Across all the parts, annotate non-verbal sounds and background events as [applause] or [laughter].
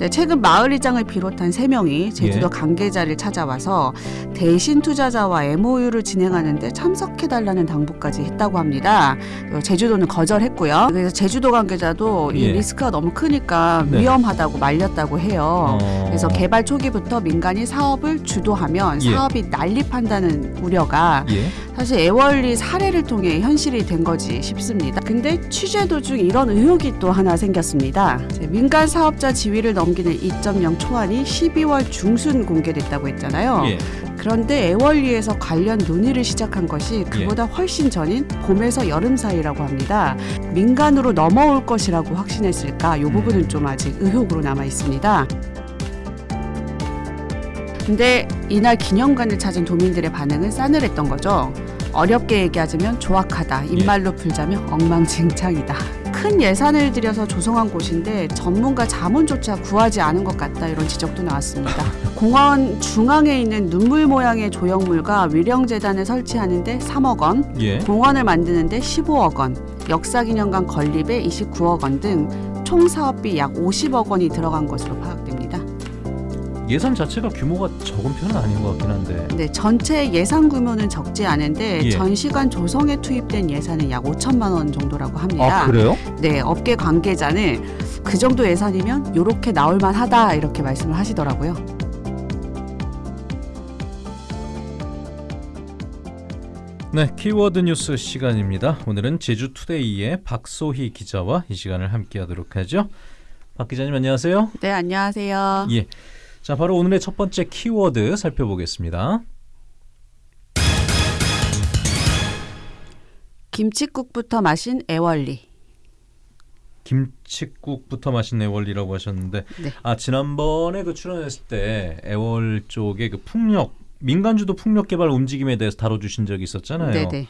네, 최근 마을이장을 비롯한 세명이 제주도 예. 관계자를 찾아와서 대신 투자자와 MOU를 진행하는데 참석해달라는 당부까지 했다고 합니다. 어, 제주도는 거절했고요. 그래서 제주도 관계자도 이 예. 리스크가 너무 크니까 네. 위험하다고 말렸다고 해요. 어. 그래서 개발 초기부터 민간이 사업을 주도하면 예. 사업이 난립한다는 우려가 예. 사실 애월리 사례를 통해 현실이 된 거지 싶습니다. 근데 취재 도중 이런 의혹이 또 하나 생겼습니다. 민간 사업자 지위를 넘 기는 2.0 초안이 12월 중순 공개됐다고 했잖아요. 예. 그런데 애월리에서 관련 논의를 시작한 것이 그보다 훨씬 전인 봄에서 여름 사이라고 합니다. 민간으로 넘어올 것이라고 확신했을까? 이 부분은 좀 아직 의혹으로 남아 있습니다. 근데 이날 기념관을 찾은 도민들의 반응은 싸늘했던 거죠. 어렵게 얘기하자면 조악하다. 입말로 풀자면 엉망진창이다. 큰 예산을 들여서 조성한 곳인데 전문가 자문조차 구하지 않은 것 같다 이런 지적도 나왔습니다. [laughs] 공원 중앙에 있는 눈물 모양의 조형물과 위령재단을 설치하는데 3억 원, 예. 공원을 만드는데 15억 원, 역사기념관 건립에 29억 원 등 총 사업비 약 50억 원이 들어간 것으로 파악됩니다. 예산 자체가 규모가 적은 편은 아닌 것 같긴 한데. 네, 전체 예산 규모는 적지 않은데 예. 전시관 조성에 투입된 예산은 약 5천만 원 정도라고 합니다. 아 그래요? 네, 업계 관계자는 그 정도 예산이면 요렇게 나올 만하다 이렇게 말씀을 하시더라고요. 네, 키워드 뉴스 시간입니다. 오늘은 제주 투데이의 박소희 기자와 이 시간을 함께하도록 하죠. 박 기자님 안녕하세요. 네, 안녕하세요. 예. 자, 바로 오늘의 첫 번째 키워드 살펴보겠습니다. 김치국부터 마신 애월리. 김치국부터 맛있는 애월이라고 하셨는데 네. 아 지난번에 그 출연했을 때 애월 쪽에 그 풍력 민간주도 풍력 개발 움직임에 대해서 다뤄주신 적이 있었잖아요. 네, 네.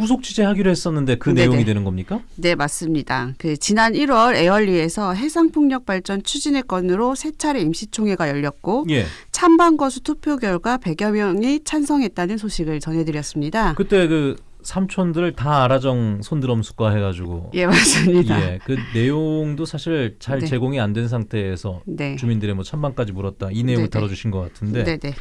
후속 취재하기로 했었는데 그 네네. 내용이 되는 겁니까? 네, 맞습니다. 그 지난 1월 애월리에서 해상풍력 발전 추진의 건으로 세 차례 임시총회가 열렸고 예. 찬반 거수 투표 결과 100여 명이 찬성했다는 소식을 전해드렸습니다. 그때 그 삼촌들 다 알아정 손드럼숙과 해가지고 예, 맞습니다. 예, 그 내용도 사실 잘 네. 제공이 안 된 상태에서 네. 주민들의 뭐 찬반까지 물었다 이 내용을 네네. 다뤄주신 것 같은데 네, 네.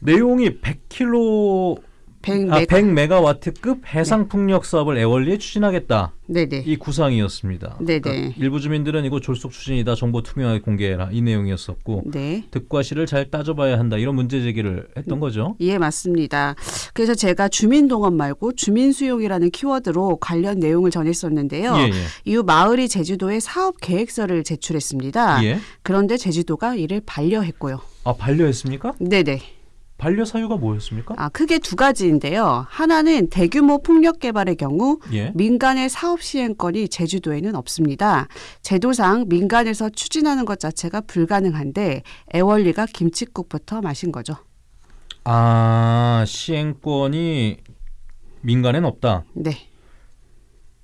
내용이 100킬로 100 아, 메가. 100메가와트급 해상 풍력 사업을 애월리에 추진하겠다. 네, 네. 이 구상이었습니다. 네네. 그러니까 일부 주민들은 이거 졸속 추진이다. 정보 투명하게 공개해라. 이 내용이었었고 네. 득과 실을 잘 따져봐야 한다. 이런 문제 제기를 했던 거죠. 예, 맞습니다. 그래서 제가 주민 동원 말고 주민 수용이라는 키워드로 관련 내용을 전했었는데요. 예, 예. 이후 마을이 제주도에 사업 계획서를 제출했습니다. 예. 그런데 제주도가 이를 반려했고요. 아 반려했습니까? 네네. 반려 사유가 뭐였습니까? 아, 크게 두 가지인데요. 하나는 대규모 풍력 개발의 경우 예. 민간의 사업 시행권이 제주도에는 없습니다. 제도상 민간에서 추진하는 것 자체가 불가능한데 애월리가 김치국부터 마신 거죠. 아 시행권이 민간엔 없다. 네.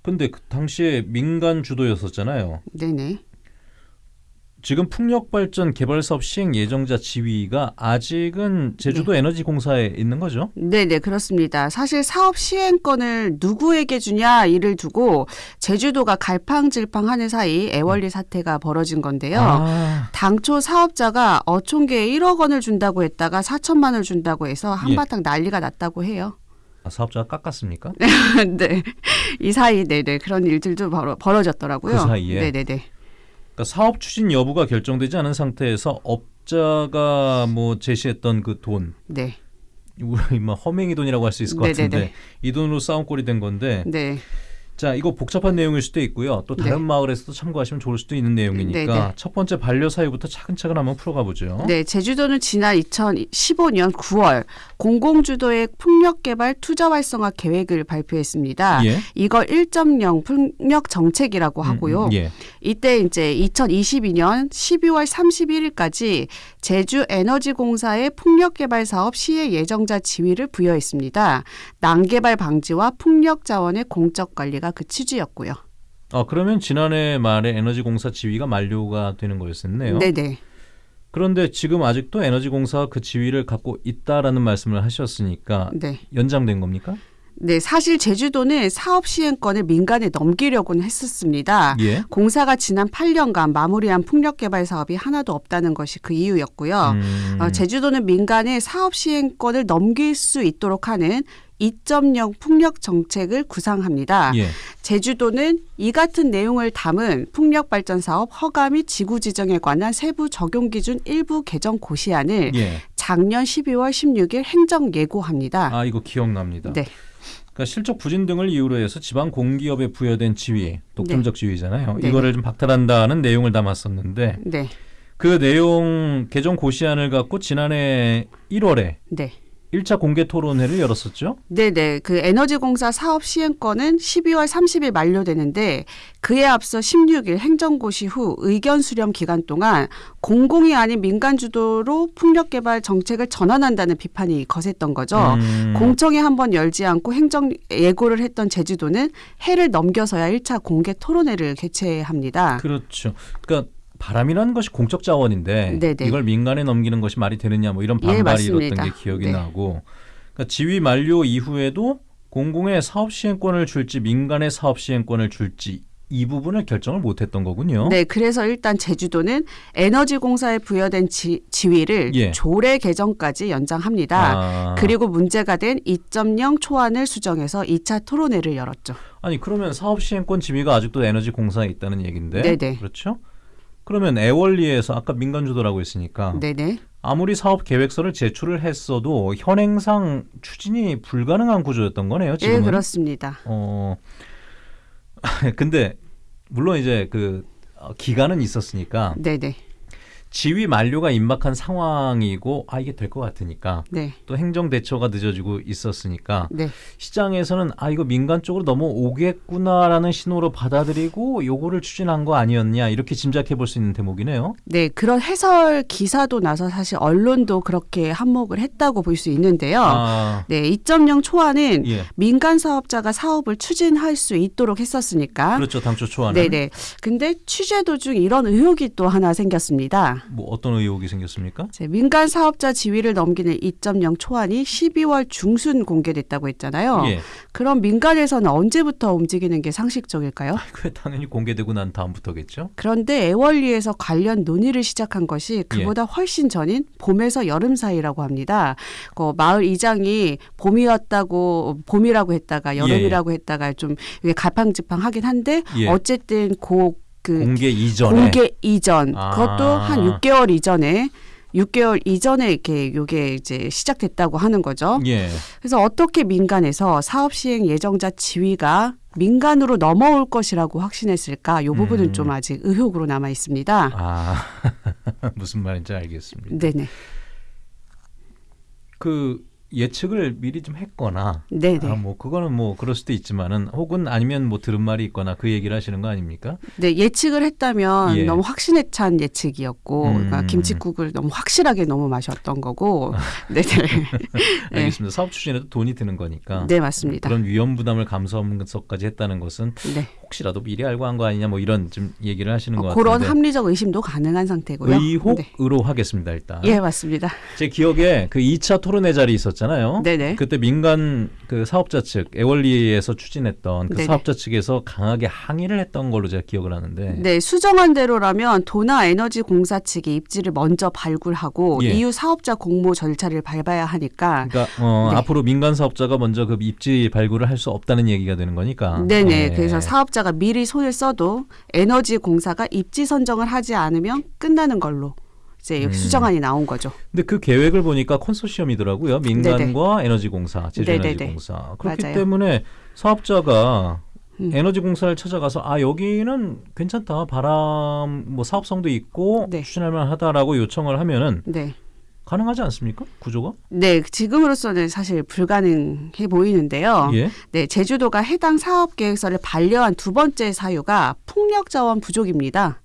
근데 그 당시에 민간 주도였었잖아요. 네네. 지금 풍력 발전 개발 사업 시행 예정자 지위가 아직은 제주도 네. 에너지 공사에 있는 거죠? 네 네 그렇습니다. 사실 사업 시행권을 누구에게 주냐 이를 두고 제주도가 갈팡질팡하는 사이 애월리 사태가 벌어진 건데요. 아, 당초 사업자가 어촌계에 1억 원을 준다고 했다가 4천만 원을 준다고 해서 한바탕 난리가 났다고 해요. 아, 사업자가 깎았습니까? [laughs] 네. 이 사이 네네 그런 일들도 벌어, 벌어졌더라고요. 그 사이에? 네네네. 그러니까 사업 추진 여부가 결정되지 않은 상태에서 업자가 뭐 제시했던 그 돈, 네. 우리 막 허맹이 돈이라고 할 수 있을 것 네네네. 같은데 이 돈으로 싸움꼴이 된 건데 네. 자 이거 복잡한 내용일 수도 있고요. 또 다른 네. 마을에서도 참고하시면 좋을 수도 있는 내용이니까 네네. 첫 번째 반려 사유부터 차근차근 한번 풀어가 보죠. 네, 제주도는 지난 2015년 9월 공공주도의 풍력개발 투자 활성화 계획을 발표했습니다. 예. 이걸 1.0 풍력 정책이라고 하고요. 음, 예. 이때 이제 2022년 12월 31일까지 제주 에너지공사의 풍력개발 사업 시행 예정자 지위를 부여했습니다. 난개발 방지와 풍력 자원의 공적 관리가 그 취지였고요. 아 그러면 지난해 말에 에너지공사 지위가 만료가 되는 거였었네요. 네네. 그런데 지금 아직도 에너지공사가 그 지위를 갖고 있다라는 말씀을 하셨으니까 네. 연장된 겁니까? 네, 사실 제주도는 사업 시행권을 민간에 넘기려고는 했었습니다. 예. 공사가 지난 8년간 마무리한 풍력 개발 사업이 하나도 없다는 것이 그 이유였고요. 음. 어, 제주도는 민간에 사업 시행권을 넘길 수 있도록 하는 2.0 풍력 정책을 구상합니다. 예. 제주도는 이 같은 내용을 담은 풍력 발전 사업 허가 및 지구 지정에 관한 세부 적용 기준 일부 개정 고시안을 예. 작년 12월 16일 행정 예고합니다. 아 이거 기억납니다. 네. 그러니까 실적 부진 등을 이유로 해서 지방 공기업에 부여된 지위, 독점적 지위잖아요. 네. 이거를 좀 박탈한다는 내용을 담았었는데 네. 그 내용 개정 고시안을 갖고 지난해 1월에 네. 1차 공개 토론회를 열었었죠. 네네. 그 에너지공사 사업 시행권은 12월 30일 만료되는데 그에 앞서 16일 행정고시 후 의견 수렴 기간 동안 공공이 아닌 민간 주도로 풍력 개발 정책을 전환한다는 비판이 거셌던 거죠. 음. 공청회 한 번 열지 않고 행정 예고를 했던 제주도는 해를 넘겨서야 1차 공개 토론회를 개최합니다. 그렇죠. 그러니까 바람이라는 것이 공적 자원인데 네네. 이걸 민간에 넘기는 것이 말이 되느냐 뭐 이런 예, 반발이 일었던 맞습니다. 게 기억이 네. 나고 그러니까 지위 만료 이후에도 공공의 사업 시행권을 줄지 민간의 사업 시행권을 줄지 이 부분을 결정을 못했던 거군요. 네, 그래서 일단 제주도는 에너지공사에 부여된 지, 지위를 예. 조례 개정까지 연장합니다. 아, 그리고 문제가 된 2.0 초안을 수정해서 2차 토론회를 열었죠. 아니 그러면 사업 시행권 지위가 아직도 에너지 공사에 있다는 얘기인데 네네. 그렇죠? 그러면 애월리에서 아까 민간 주도라고 했으니까 네네. 아무리 사업 계획서를 제출을 했어도 현행상 추진이 불가능한 구조였던 거네요. 지금은. 예, 그렇습니다. 어 [laughs] 근데 물론 이제 그 어, 기간은 있었으니까 네네. 지위 만료가 임박한 상황이고 아 이게 될 것 같으니까 네. 또 행정 대처가 늦어지고 있었으니까 네. 시장에서는 아 이거 민간 쪽으로 넘어오겠구나라는 신호로 받아들이고 요거를 추진한 거 아니었냐 이렇게 짐작해 볼 수 있는 대목이네요. 네, 그런 해설 기사도 나서 사실 언론도 그렇게 한몫을 했다고 볼 수 있는데요. 아, 네, 2.0 초안은 예. 민간 사업자가 사업을 추진할 수 있도록 했었으니까. 그렇죠. 당초 초안은 네 네. 근데 취재 도중 이런 의혹이 또 하나 생겼습니다. 뭐 어떤 의혹이 생겼습니까? 민간 사업자 지위를 넘기는 2.0 초안이 12월 중순 공개됐다고 했잖아요. 예. 그럼 민간에서는 언제부터 움직이는 게 상식적일까요? 그 당연히 공개되고 난 다음부터겠죠. 그런데 애월리에서 관련 논의를 시작한 것이 그보다 훨씬 전인 봄에서 여름 사이라고 합니다. 그 마을 이장이 봄이었다고 봄이라고 했다가 여름이라고 했다가 좀 이게 갈팡질팡하긴 한데 예. 어쨌든 고 그 공개 이전에 공개 이전 아. 그것도 한 6개월 이전에 6개월 이전에 이렇게 요게 이제 시작됐다고 하는 거죠. 예. 그래서 어떻게 민간에서 사업 시행 예정자 지위가 민간으로 넘어올 것이라고 확신했을까? 요 부분은 음. 좀 아직 의혹으로 남아 있습니다. 아 [laughs] 무슨 말인지 알겠습니다. 네네. 그 예측을 미리 좀 했거나 네네. 아, 뭐 그거는 뭐 그럴 수도 있지만은 혹은 아니면 뭐 들은 말이 있거나 그 얘기를 하시는 거 아닙니까? 네, 예측을 했다면 예. 너무 확신에 찬 예측이었고, 그러니까 음. 김치국을 너무 확실하게 너무 마셨던 거고, 네네. [laughs] [laughs] 네. 알겠습니다. 사업 추진에도 돈이 드는 거니까 네, 맞습니다. 그런 위험 부담을 감수하면서까지 했다는 것은 네. 혹시라도 미리 알고 한 거 아니냐 뭐 이런 좀 얘기를 하시는 것 어, 그런 같은데 합리적 의심도 가능한 상태고요. 네. 의혹으로 하겠습니다 일단. 예, 맞습니다. 제 기억에 그 2차 토론회 자리 있었잖아요. 네네. 그때 민간 그 사업자 측 애월리에서 추진했던 그 네네. 사업자 측에서 강하게 항의를 했던 걸로 제가 기억을 하는데 네, 수정한 대로라면 도나 에너지 공사 측이 입지를 먼저 발굴하고 예. 이후 사업자 공모 절차를 밟아야 하니까 그러니까 어, 네. 앞으로 민간 사업자가 먼저 그 입지 발굴을 할 수 없다는 얘기가 되는 거니까. 네네. 예. 그래서 사업자가 미리 손을 써도 에너지 공사가 입지 선정을 하지 않으면 끝나는 걸로 이제 음. 수정안이 나온 거죠. 근데 그 계획을 보니까 컨소시엄이더라고요. 민간과 에너지공사, 제주에너지공사. 그렇기 맞아요. 때문에 사업자가 음. 에너지공사를 찾아가서 아 여기는 괜찮다 바람 뭐 사업성도 있고 네. 추진할 만하다라고 요청을 하면은 네. 가능하지 않습니까? 구조가? 네, 지금으로서는 사실 불가능해 보이는데요. 예. 네, 제주도가 해당 사업 계획서를 반려한 두 번째 사유가 풍력 자원 부족입니다.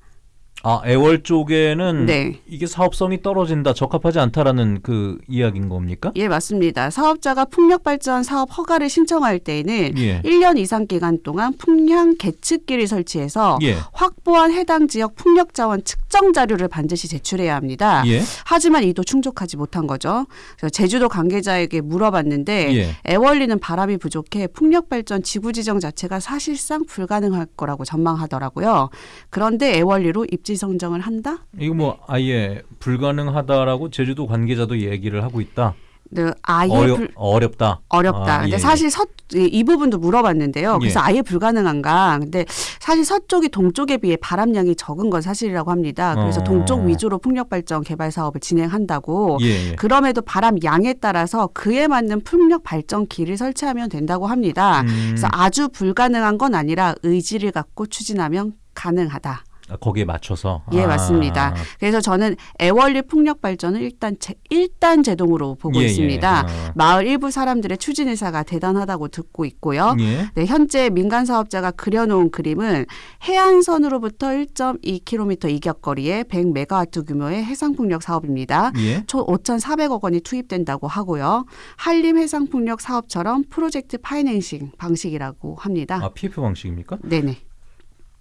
아 애월 쪽에는 네. 이게 사업성이 떨어진다, 적합하지 않다라는 그 이야기인 겁니까? 예, 맞습니다. 사업자가 풍력 발전 사업 허가를 신청할 때에는 예. 1년 이상 기간 동안 풍량 계측기를 설치해서 예. 확보한 해당 지역 풍력 자원 측정 자료를 반드시 제출해야 합니다. 예. 하지만 이도 충족하지 못한 거죠. 제주도 관계자에게 물어봤는데 예. 애월리는 바람이 부족해 풍력 발전 지구 지정 자체가 사실상 불가능할 거라고 전망하더라고요. 그런데 애월리로 입지 선정을 한다? 이거 뭐 아예 불가능하다라고 제주도 관계자도 얘기를 하고 있다. 네, 아예 어려, 불, 어렵다. 어렵다. 아, 근데 예, 사실 서, 이, 이 부분도 물어봤는데요. 그래서 예. 아예 불가능한가? 근데 사실 서쪽이 동쪽에 비해 바람량이 적은 건 사실이라고 합니다. 그래서 어. 동쪽 위주로 풍력 발전 개발 사업을 진행한다고. 예. 예. 그럼에도 바람 양에 따라서 그에 맞는 풍력 발전기를 설치하면 된다고 합니다. 음, 그래서 아주 불가능한 건 아니라 의지를 갖고 추진하면 가능하다. 아, 거기에 맞춰서. 예, 아. 맞습니다. 그래서 저는 애월리 풍력 발전을 일단 제, 일단 제동으로 보고 예, 예. 있습니다. 어. 마을 일부 사람들의 추진 의사가 대단하다고 듣고 있고요. 예. 네, 현재 민간 사업자가 그려놓은 그림은 해안선으로부터 1.2km 이격 거리에 100메가와트 규모의 해상 풍력 사업입니다. 예. 총 5,400억 원이 투입된다고 하고요. 한림 해상 풍력 사업처럼 프로젝트 파이낸싱 방식이라고 합니다. 아, PF 방식입니까? 네네.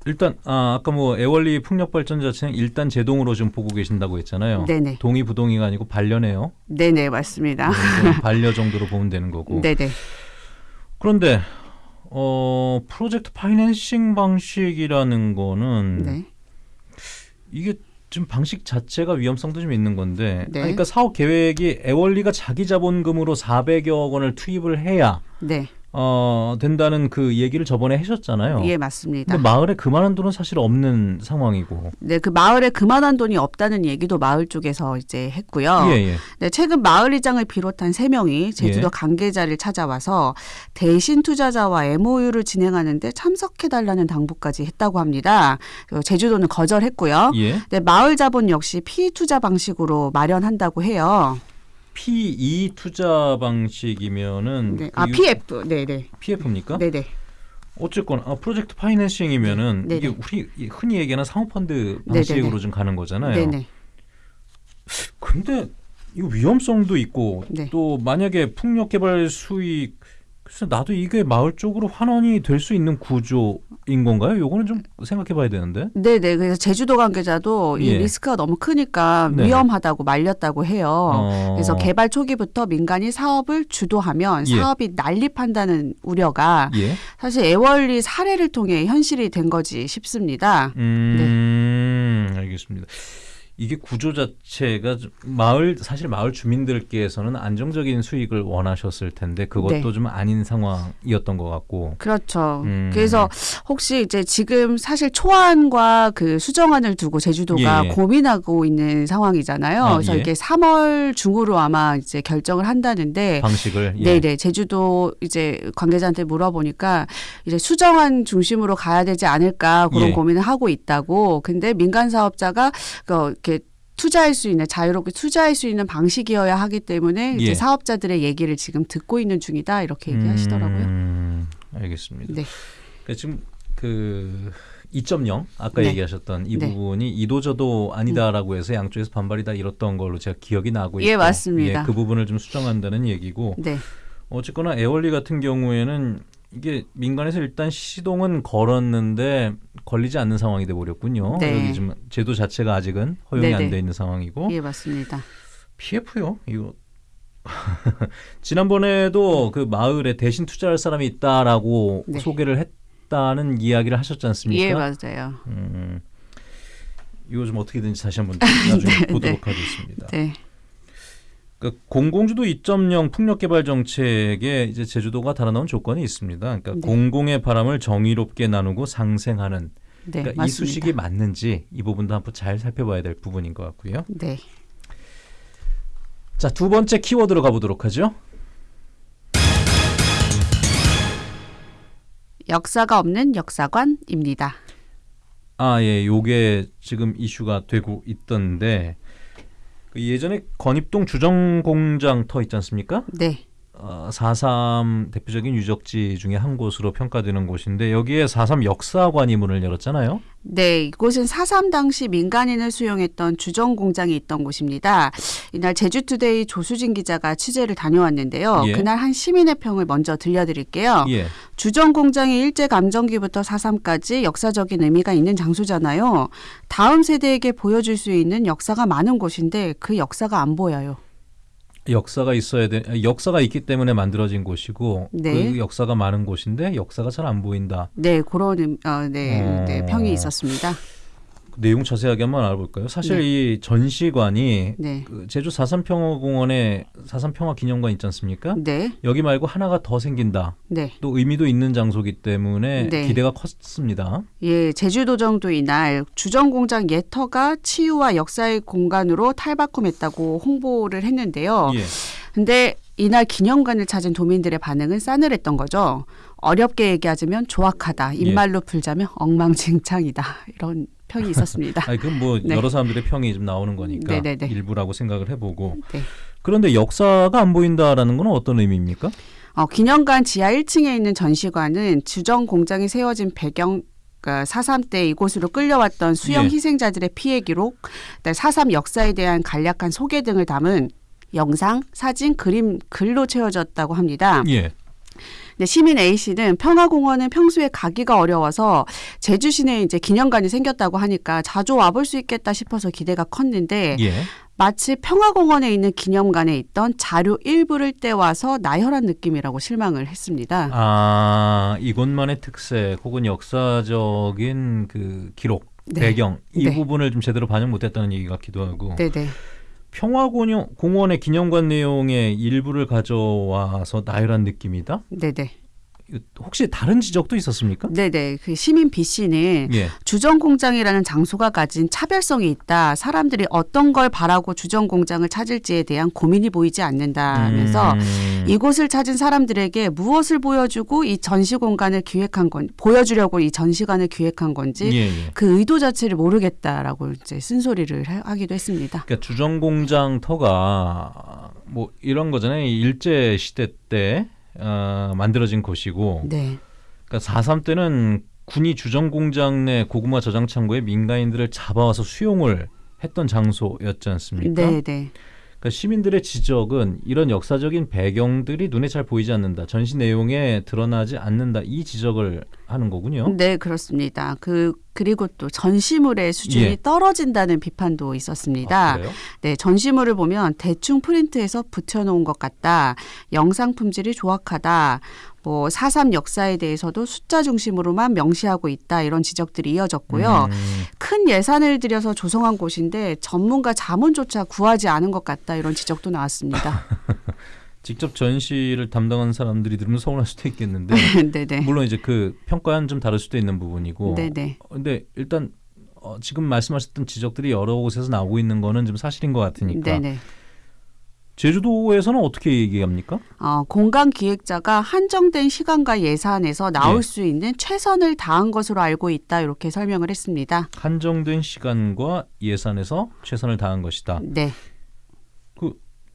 일단 아, 아까 뭐 애월리 풍력 발전 자체는 일단 제동으로 좀 보고 계신다고 했잖아요. 네네. 동의 부동의가 아니고 반려네요. 네네, 맞습니다. 이건 [laughs] 반려 정도로 보면 되는 거고. 네네. 그런데 어 프로젝트 파이낸싱 방식이라는 거는 네. 이게 좀 방식 자체가 위험성도 좀 있는 건데, 네. 아니, 그러니까 사업 계획이 애월리가 자기 자본금으로 400여억 원을 투입을 해야 네. 어 된다는 그 얘기를 저번에 하셨잖아요. 예, 맞습니다. 근데 마을에 그만한 돈은 사실 없는 상황이고. 네, 그 마을에 그만한 돈이 없다는 얘기도 마을 쪽에서 이제 했고요. 예, 예. 네, 최근 마을이장을 비롯한 세 명이 제주도 예. 관계자를 찾아와서 대신 투자자와 MOU를 진행하는데 참석해 달라는 당부까지 했다고 합니다. 그 제주도는 거절했고요. 예. 네, 마을 자본 역시 피투자 방식으로 마련한다고 해요. P2 투자 방식이면은 네. 그 아, 유- PF. 네, 네. PF입니까? 네, 네. 어쨌건 아, 프로젝트 파이낸싱이면은 네, 이게 네. 우리 흔히 얘기하는 상호펀드 네, 방식으로 네, 네. 좀 가는 거잖아요. 네, 네. 근데 이 위험성도 있고 네. 또 만약에 풍력 개발 수익 그래서 나도 이게 마을 쪽으로 환원이 될 수 있는 구조인 건가요? 요거는 좀 생각해 봐야 되는데. 네, 네. 그래서 제주도 관계자도 이 예. 리스크가 너무 크니까 네. 위험하다고 말렸다고 해요. 어. 그래서 개발 초기부터 민간이 사업을 주도하면 예. 사업이 난립한다는 우려가 예. 사실 애월리 사례를 통해 현실이 된 거지 싶습니다. 음, 네. 알겠습니다. 이게 구조 자체가 좀 마을 사실 마을 주민들께서는 안정적인 수익을 원하셨을 텐데 그것도 네. 좀 아닌 상황이었던 것 같고. 그렇죠. 음. 그래서 혹시 이제 지금 사실 초안과 그 수정안을 두고 제주도가 예, 예. 고민하고 있는 상황이잖아요. 아, 그래서 예. 이게 3월 중으로 아마 이제 결정을 한다는데 방식을 예. 네네 제주도 이제 관계자한테 물어보니까 이제 수정안 중심으로 가야 되지 않을까 그런 예. 고민을 하고 있다고 근데 민간 사업자가 그 투자할 수 있는 자유롭게 투자할 수 있는 방식이어야 하기 때문에 예. 이제 사업자들의 얘기를 지금 듣고 있는 중이다 이렇게 얘기하시더라고요. 음, 알겠습니다. 네. 그러니까 지금 그 2.0 아까 네. 얘기하셨던 이 네. 부분이 이도저도 아니다라고 해서 양쪽에서 반발이 다 이뤘던 걸로 제가 기억이 나고 있고 예, 맞습니다. 예, 그 부분을 좀 수정한다는 얘기고 네. 어쨌거나 에어리 같은 경우에는 이게 민간에서 일단 시동은 걸었는데 걸리지 않는 상황이 돼 버렸군요. 네. 여기 지금 제도 자체가 아직은 허용이. 안 돼 있는 상황이고 예 맞습니다. PF요. 이거 [laughs] 지난번에도 그 마을에 대신 투자할 사람이 있다라고 네. 소개를 했다는 이야기를 하셨지 않습니까? 예 맞아요. 음, 이거 좀 어떻게든지 다시 한번 나중에 [laughs] 네, 보도록 하겠습니다. 네. 그 공공주도 2.0 풍력 개발 정책에 이제 제주도가 달아놓은 조건이 있습니다. 그러니까 네. 공공의 바람을 정의롭게 나누고 상생하는 네 그러니까 이. 수식이 맞는지 이 부분도 한번 잘 살펴봐야 될 부분인 것 같고요. 네. 자, 두 번째 키워드로 가보도록 하죠. 역사가 없는 역사관입니다. 아, 예, 요게 지금 이슈가 되고 있던데 그 예전에 건입동 주정공장 터 있지 않습니까? 네. 어, 4.3 대표적인 유적지 중에 한 곳으로 평가되는 곳인데 여기에 4.3 역사관이 문을 열었잖아요. 네, 이곳은 4.3 당시 민간인을 수용했던 주정 공장이 있던 곳입니다. 이날 제주투데이 조수진 기자가 취재를 다녀왔는데요. 예. 그날 한 시민의 평을 먼저 들려드릴게요. 예. 주정 공장이 일제 감정기부터 4.3까지 역사적인 의미가 있는 장소잖아요. 다음 세대에게 보여줄 수 있는 역사가 많은 곳인데 그 역사가 안 보여요. 역사가 있어야 돼. 역사가 있기 때문에 만들어진 곳이고 네. 그 역사가 많은 곳인데 역사가 잘 안 보인다. 네, 그런 음- 어, 네, 어. 네, 평이 있었습니다. 그 내용 자세하게 한번 알아볼까요? 사실 네. 이 전시관이 네, 그 제주 사삼평화공원에 사삼평화기념관 있지 않습니까? 네, 여기 말고 하나가 더 생긴다. 네. 또 의미도 있는 장소기 때문에 네. 기대가 컸습니다. 예, 제주도정도 이날 주정공장 예터가 치유와 역사의 공간으로 탈바꿈했다고 홍보를 했는데요. 예. 근데 이날 기념관을 찾은 도민들의 반응은 싸늘했던 거죠. 어렵게 얘기하자면 조악하다. 입말로 풀자면 엉망진창이다. 이런 평이 있었습니다. 아니 그건 뭐 [laughs] 네. 여러 사람들의 평이 좀 나오는 거니까 네네네. 일부라고 생각을 해보고 네. 그런데 역사가 안 보인다라는 건 어떤 의미입니까? 어, 기념관 지하 1층에 있는 전시관은 주정 공장이 세워진 배경 그러니까 4.3때 이곳으로 끌려왔던 수영 예. 희생자들의 피해 기록, 4.3 역사에 대한 간략한 소개 등을 담은 영상, 사진, 그림, 글로 채워졌다고 합니다. 예. 근데 시민 A 씨는 평화공원은 평소에 가기가 어려워서 제주 시내에 이제 기념관이 생겼다고 하니까 자주 와볼 수 있겠다 싶어서 기대가 컸는데 예. 마치 평화공원에 있는 기념관에 있던 자료 일부를 떼와서 나열한 느낌이라고 실망을 했습니다. 아 이곳만의 특색 혹은 역사적인 그 기록 네. 배경 이 네. 부분을 좀 제대로 반영 못했다는 얘기 같기도 하고 네네. 평화공원의 기념관 내용의 일부를 가져와서 나열한 느낌이다. 네네. 혹시 다른 지적도 있었습니까? 네네. 그 시민 B 씨는 예. 주정공장이라는 장소가 가진 차별성이 있다. 사람들이 어떤 걸 바라고 주정공장을 찾을지에 대한 고민이 보이지 않는다 하면서 음, 이곳을 찾은 사람들에게 무엇을 보여주고 이 전시 공간을 기획한 건 보여주려고 이 전시관을 기획한 건지 예, 예. 그 의도 자체를 모르겠다라고 이제 쓴소리를 하- 하기도 했습니다. 그러니까 주정공장 터가 뭐 이런 거잖아요. 일제 시대 때 어, 만들어진 곳이고, 네, 그러니까 4.3 때는 군이 주정공장 내 고구마 저장 창고에 민간인들을 잡아와서 수용을 했던 장소였지 않습니까? 네, 네, 그러니까 시민들의 지적은 이런 역사적인 배경들이 눈에 잘 보이지 않는다. 전시 내용에 드러나지 않는다. 이 지적을 하는 거군요. 네 그렇습니다. 그 그리고 또 전시물의 수준이 예. 떨어진다는 비판도 있었습니다. 아? 네, 전시물을 보면 대충 프린트해서 붙여놓은 것 같다. 영상 품질이 조악하다. 뭐4.3 역사에 대해서도 숫자 중심으로만 명시하고 있다. 이런 지적들이 이어졌고요. 음, 큰 예산을 들여서 조성한 곳인데 전문가 자문조차 구하지 않은 것 같다. 이런 지적도 나왔습니다. [laughs] 직접 전시를 담당한 사람들이 들으면 서운할 수도 있겠는데 네네. [laughs] 물론 이제 그 평가는 좀 다를 수도 있는 부분이고 네네. 어, 근데 일단 어, 지금 말씀하셨던 지적들이 여러 곳에서 나오고 있는 거는 좀 사실인 것 같으니까 네네. 제주도에서는 어떻게 얘기합니까? 어, 공간 기획자가 한정된 시간과 예산에서 나올 예. 수 있는 최선을 다한 것으로 알고 있다. 이렇게 설명을 했습니다. 한정된 시간과 예산에서 최선을 다한 것이다. 네.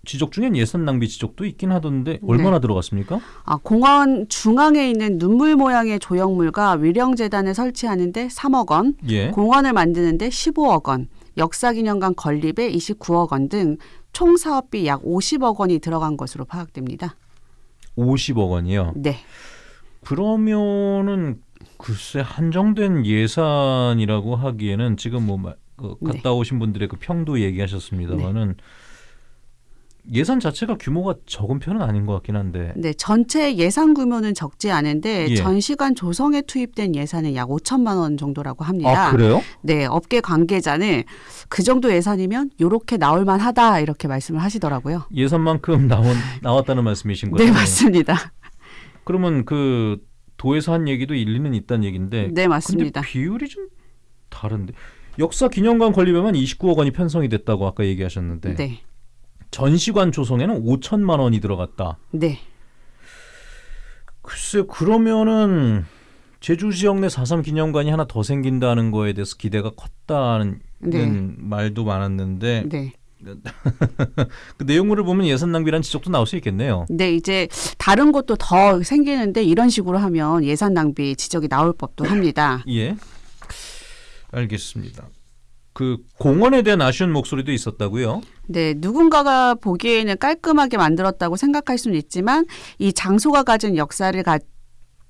지적 중엔 예산 낭비 지적도 있긴 하던데 얼마나 들어갔습니까? 아, 공원 중앙에 있는 눈물 모양의 조형물과 위령재단을 설치하는데 3억 원, 예. 공원을 만드는데 15억 원, 역사기념관 건립에 29억 원 등 총 사업비 약 50억 원이 들어간 것으로 파악됩니다. 50억 원이요. 네. 그러면은 글쎄 한정된 예산이라고 하기에는 지금 뭐 마- 그 네. 갔다 오신 분들의 그 평도 얘기하셨습니다만은 예산 자체가 규모가 적은 편은 아닌 것 같긴 한데 네, 전체 예산 규모는 적지 않은데 예. 전시관 조성에 투입된 예산은 약 5천만 원 정도라고 합니다. 아 그래요? 네, 업계 관계자는 그 정도 예산이면 요렇게 나올 만하다 이렇게 말씀을 하시더라고요. 예산만큼 나온 나왔다는 말씀이신 거예요? 네, 맞습니다. 그러면 그 도에서 한 얘기도 일리는 있다는 얘기인데 네, 맞습니다. 비율이 좀 다른데 역사 기념관 건립에만 29억 원이 편성이 됐다고 아까 얘기하셨는데 네. 전시관 조성에는 5천만 원이 들어갔다. 네. 글쎄 그러면은 제주 지역 내 4.3 기념관이 하나 더 생긴다는 거에 대해서 기대가 컸다는 네. 말도 많았는데 네. [laughs] 그 내용물을 보면 예산 낭비란 지적도 나올 수 있겠네요. 네, 이제 다른 곳도 더 생기는데 이런 식으로 하면 예산 낭비 지적이 나올 법도 합니다. [laughs] 예. 알겠습니다. 그 공원에 대한 아쉬운 목소리도 있었다고요? 네, 누군가가 보기에는 깔끔하게 만들었다고 생각할 수는 있지만 이 장소가 가진 역사를 가,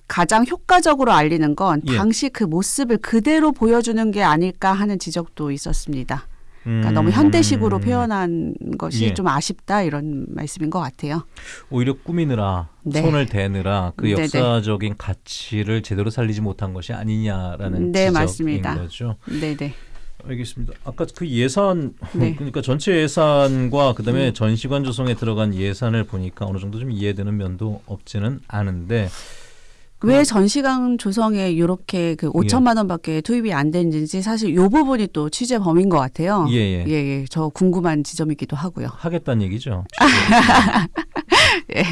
가장 효과적으로 알리는 건 예. 당시 그 모습을 그대로 보여주는 게 아닐까 하는 지적도 있었습니다. 그러니까 음, 너무 현대식으로 표현한 것이 예. 좀 아쉽다 이런 말씀인 것 같아요. 오히려 꾸미느라 네. 손을 대느라 그 네네. 역사적인 가치를 제대로 살리지 못한 것이 아니냐라는 네, 지적인 맞습니다. 거죠. 네, 네. 알겠습니다. 아까 그 예산 네. 음. 그러니까 전체 예산과 그다음에 전시관 조성에 들어간 예산을 보니까 어느 정도 좀 이해되는 면도 없지는 않은데 왜 전시관 조성에 이렇게 그 5천만 원밖에 투입이 안 되는지 사실 이 부분이 또 취재 범인 것 같아요. 예, 예. 예, 예. 저 궁금한 지점이기도 하고요. 하겠다는 얘기죠. [laughs] [laughs] 예.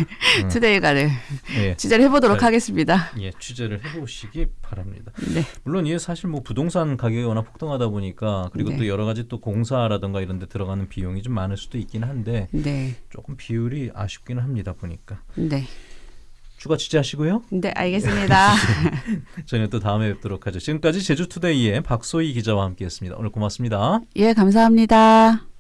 음. 투데이가를 예. 취재를 해보도록 잘- 하겠습니다. 예, 취재를 해보시기 바랍니다. 네. 물론 이게 사실 뭐 부동산 가격이 워낙 폭등하다 보니까 그리고 네. 또 여러 가지 또 공사라든가 이런 데 들어가는 비용이 좀 많을 수도 있긴 한데 네. 조금 비율이 아쉽기는 합니다 보니까 네. 추가 취재하시고요. 네, 알겠습니다. [laughs] 저희는 또 다음에 뵙도록 하죠. 지금까지 제주투데이의 박소희 기자와 함께했습니다. 오늘 고맙습니다. 예, 감사합니다.